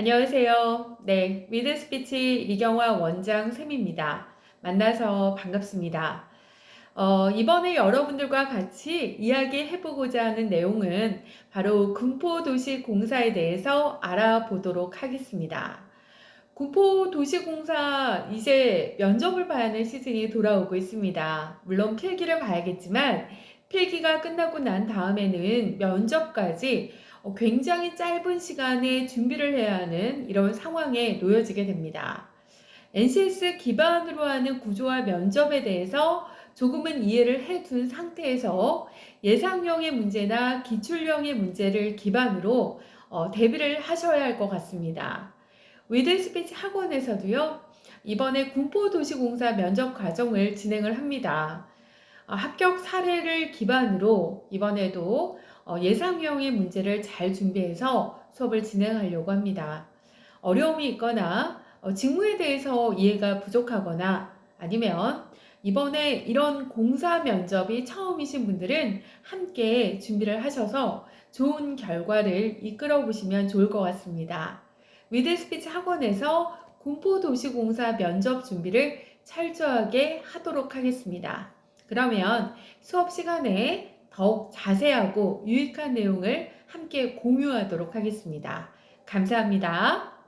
안녕하세요. 네, 위드 스피치 이경화 원장 쌤입니다. 만나서 반갑습니다. 어, 이번에 여러분들과 같이 이야기해보고자 하는 내용은 바로 군포도시공사에 대해서 알아보도록 하겠습니다. 군포도시공사 이제 면접을 봐야 하는 시즌이 돌아오고 있습니다. 물론 필기를 봐야겠지만 필기가 끝나고 난 다음에는 면접까지 어, 굉장히 짧은 시간에 준비를 해야 하는 이런 상황에 놓여지게 됩니다. NCS 기반으로 하는 구조화 면접에 대해서 조금은 이해를 해둔 상태에서 예상형의 문제나 기출형의 문제를 기반으로 어, 대비를 하셔야 할 것 같습니다. 위드 스피치 학원에서도요, 이번에 군포도시공사 면접 과정을 진행을 합니다. 어, 합격 사례를 기반으로 이번에도 어, 예상형의 문제를 잘 준비해서 수업을 진행하려고 합니다. 어려움이 있거나 어, 직무에 대해서 이해가 부족하거나 아니면 이번에 이런 공사 면접이 처음이신 분들은 함께 준비를 하셔서 좋은 결과를 이끌어 보시면 좋을 것 같습니다. 위드 스피치 학원에서 군포도시공사 면접 준비를 철저하게 하도록 하겠습니다. 그러면 수업 시간에 더욱 자세하고 유익한 내용을 함께 공유하도록 하겠습니다. 감사합니다.